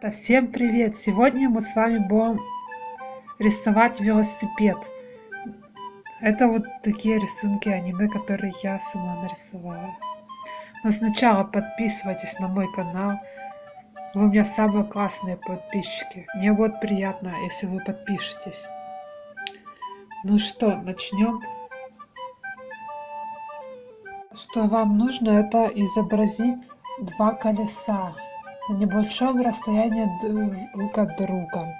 Всем привет! Сегодня мы с вами будем рисовать велосипед. Это вот такие рисунки аниме, которые я сама нарисовала. Но сначала подписывайтесь на мой канал. Вы у меня самые классные подписчики. Мне будет приятно, если вы подпишетесь. Ну что, начнем. Что вам нужно, это изобразить два колеса небольшом расстоянии друг от друга.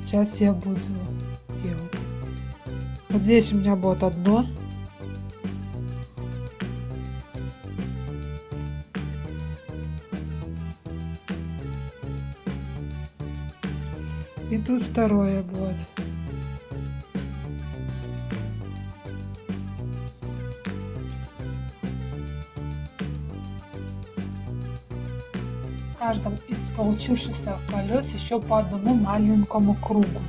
Сейчас я буду делать. Вот здесь у меня будет одно. И тут второе будет. Каждом из получившихся колес еще по одному маленькому кругу.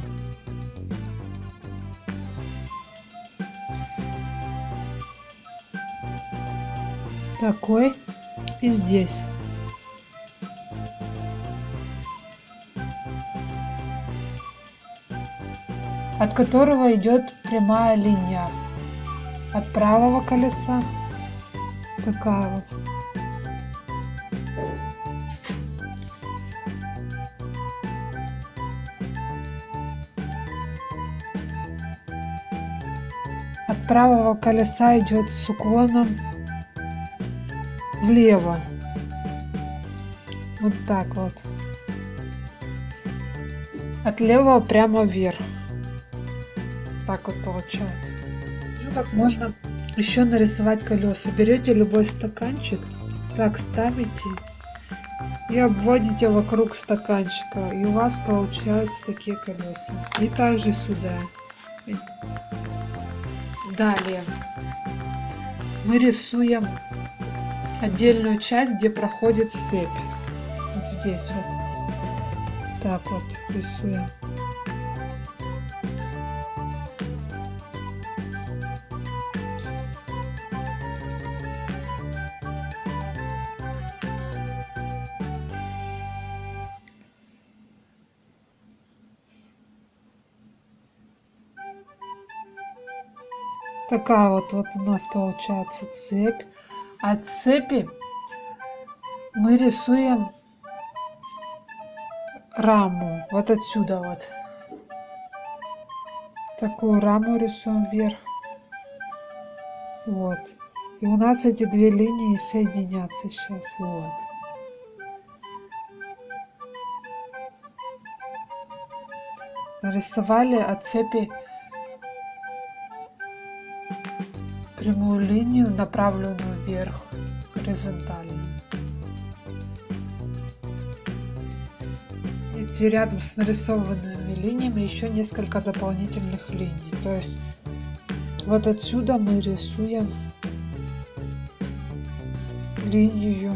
Такой и здесь. от которого идет прямая линия от правого колеса такая вот правого колеса идет с уклоном влево. Вот так вот. От левого прямо вверх. Так вот получается. Ну как можно еще нарисовать колеса. Берете любой стаканчик, так ставите и обводите вокруг стаканчика. И у вас получаются такие колеса. И также сюда. Далее мы рисуем отдельную часть, где проходит цепь. Вот здесь вот. Так вот рисуем. Такая вот, вот у нас получается цепь. От цепи мы рисуем раму. Вот отсюда вот. Такую раму рисуем вверх. Вот. И у нас эти две линии соединятся сейчас. Вот. Нарисовали от цепи прямую линию, направленную вверх, горизонтально. И рядом с нарисованными линиями еще несколько дополнительных линий. То есть вот отсюда мы рисуем линию.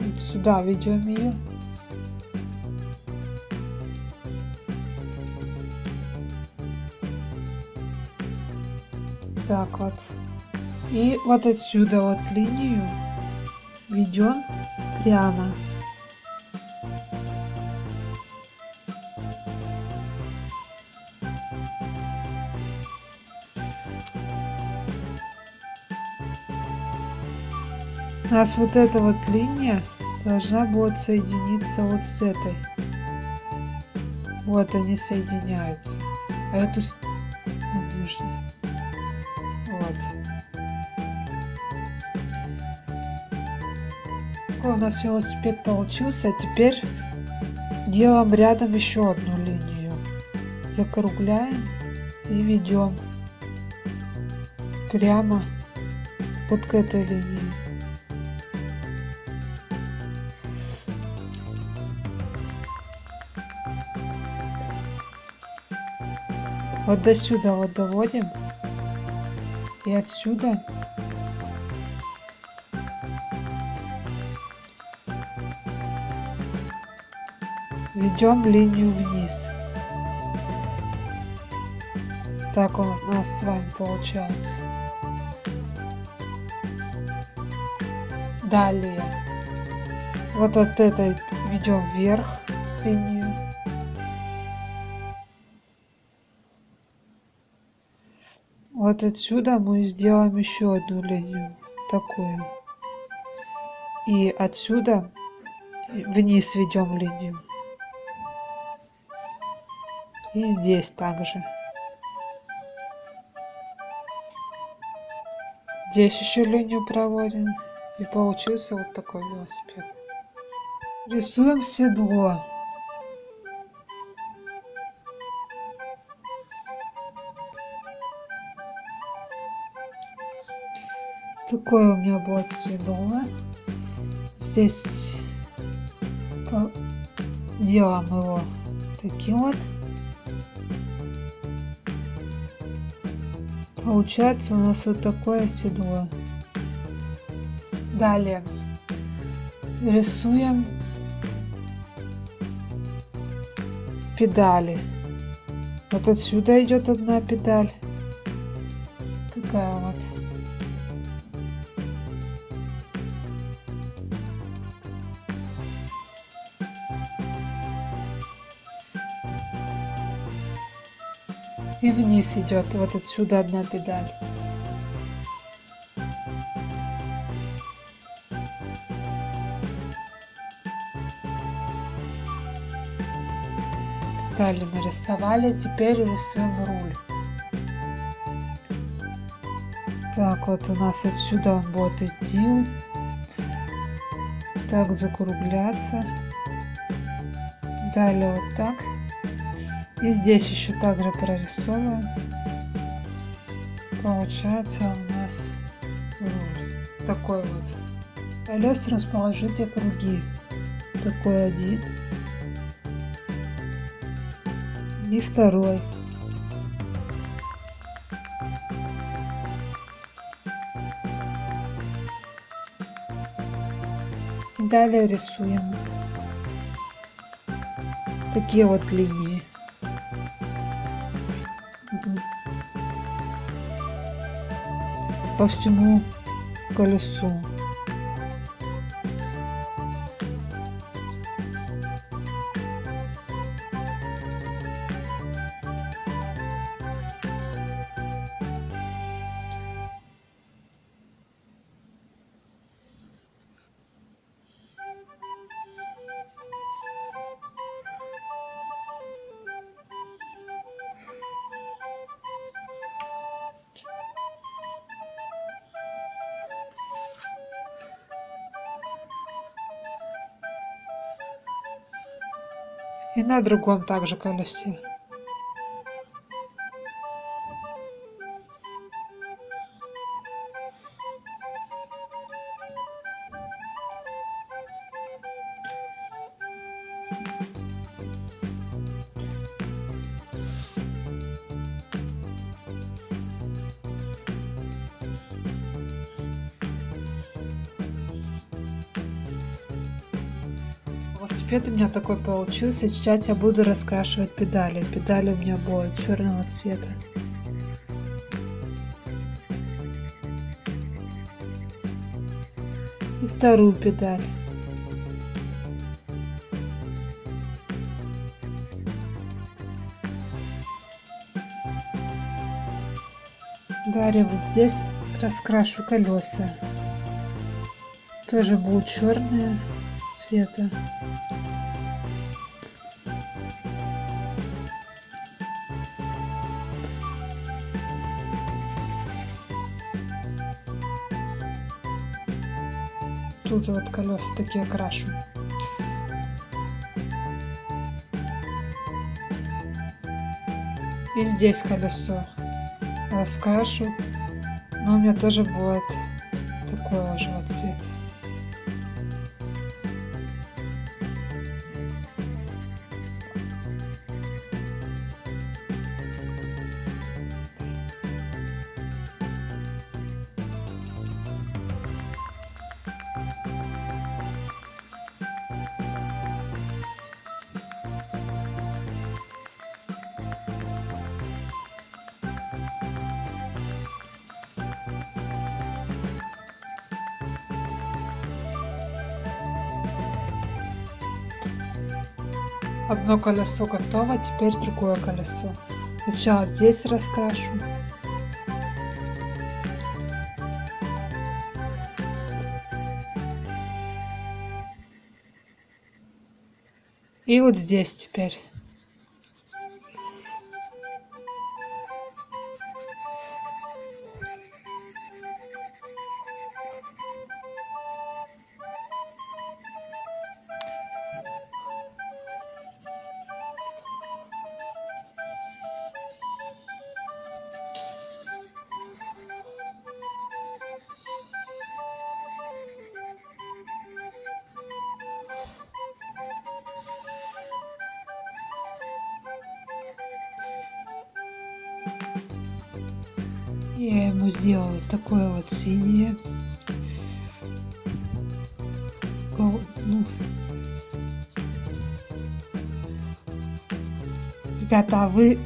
Вот сюда ведем ее. Так вот. И вот отсюда вот линию ведем прямо. У нас вот эта вот линия должна будет соединиться вот с этой. Вот они соединяются. А эту не нужно. Такой у нас велосипед получился. А теперь делаем рядом еще одну линию. Закругляем и ведем прямо вот к этой линии. Вот до сюда вот доводим. И отсюда ведем линию вниз. Так у нас с вами получается. Далее Вот от этой ведем вверх линию. Вот отсюда мы сделаем еще одну линию, такую. И отсюда вниз ведем линию. И здесь также. Здесь еще линию проводим. И получился вот такой велосипед. Рисуем седло. Такое у меня будет седло. Здесь делаем его таким вот. Получается у нас вот такое седло. Далее рисуем педали. Вот отсюда идет одна педаль. Такая вот. И вниз идет вот отсюда одна педаль. Далее нарисовали, теперь рисуем руль. Так, вот у нас отсюда он будет идти, так закругляться. Далее вот так. И здесь еще также прорисовываем. Получается у нас. Такой вот. Колес расположите круги. Такой один. И второй. Далее рисуем такие вот линии. По всему колесу. И на другом также колесе. Велосипед у меня такой получился. Сейчас я буду раскрашивать педали. Педали у меня будут черного цвета. И вторую педаль. Далее вот здесь раскрашу колеса. Тоже будут черные цвета. Тут вот колеса такие крашу. И здесь колесо раскрашу. Но у меня тоже будет такого же вот цвета. Одно колесо готово, теперь другое колесо. Сначала здесь раскрашу. И вот здесь теперь. Я ему сделала такое вот синее. Ну, ребята, а вы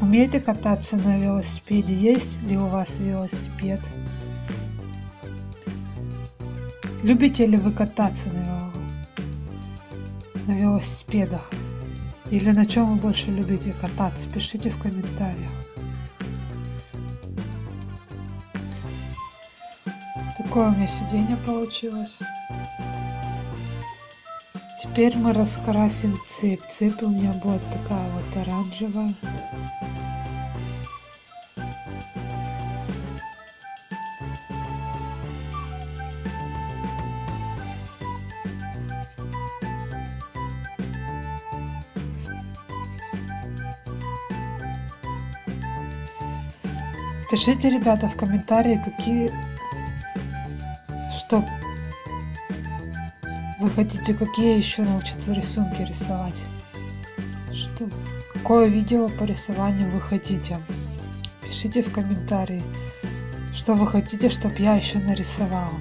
умеете кататься на велосипеде? Есть ли у вас велосипед? Любите ли вы кататься на, на велосипедах? Или на чем вы больше любите кататься? Пишите в комментариях. Такое у меня сиденье получилось. Теперь мы раскрасим цепь. Цепь у меня будет такая вот оранжевая. Пишите, ребята, в комментарии, какие вы хотите, какие еще научиться рисунки рисовать. Что, какое видео по рисованию вы хотите. Пишите в комментарии, что вы хотите, чтобы я еще нарисовала.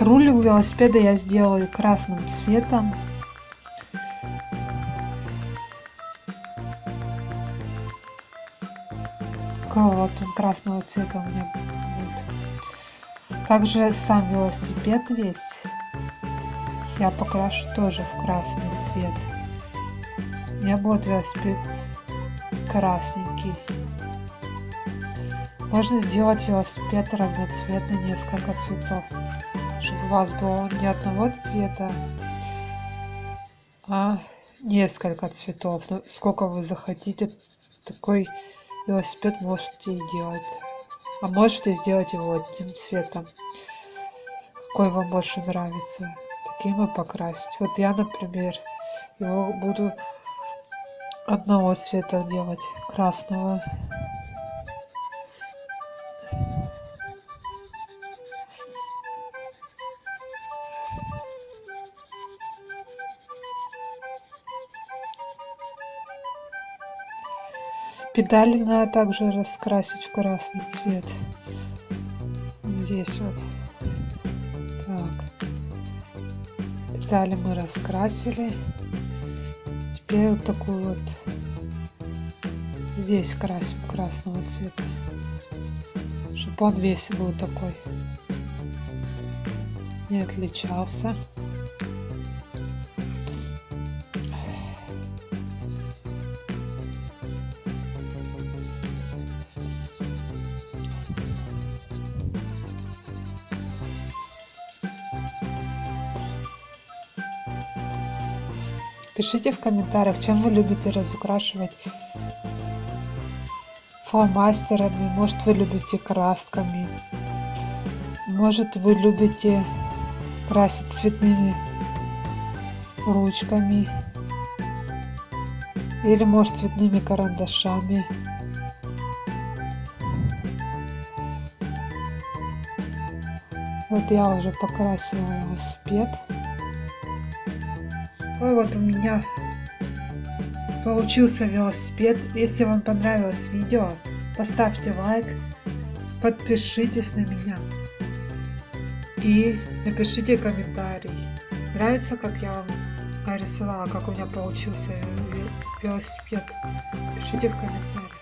Руль у велосипеда я сделала красным цветом. вот он красного цвета у меня. Также сам велосипед весь я покрашу тоже в красный цвет. У меня будет велосипед красненький. Можно сделать велосипед разноцветный, несколько цветов, чтобы у вас было не одного цвета, а несколько цветов. Сколько вы захотите, такой велосипед можете и делать. А можете сделать его одним цветом, какой вам больше нравится. Таким и покрасить. Вот я, например, его буду одного цвета делать, красного. Педали надо также раскрасить в красный цвет. Здесь вот. Так. Педали мы раскрасили. Теперь вот такую вот здесь красим красного цвета. Чтобы он весь был такой. Не отличался. Пишите в комментариях, чем вы любите разукрашивать фломастерами, может вы любите красками, может вы любите красить цветными ручками или может цветными карандашами. Вот я уже покрасила велосипед. Ой, вот у меня получился велосипед. Если вам понравилось видео, поставьте лайк, подпишитесь на меня и напишите комментарий. Нравится, как я вам нарисовала, как у меня получился велосипед? Пишите в комментариях.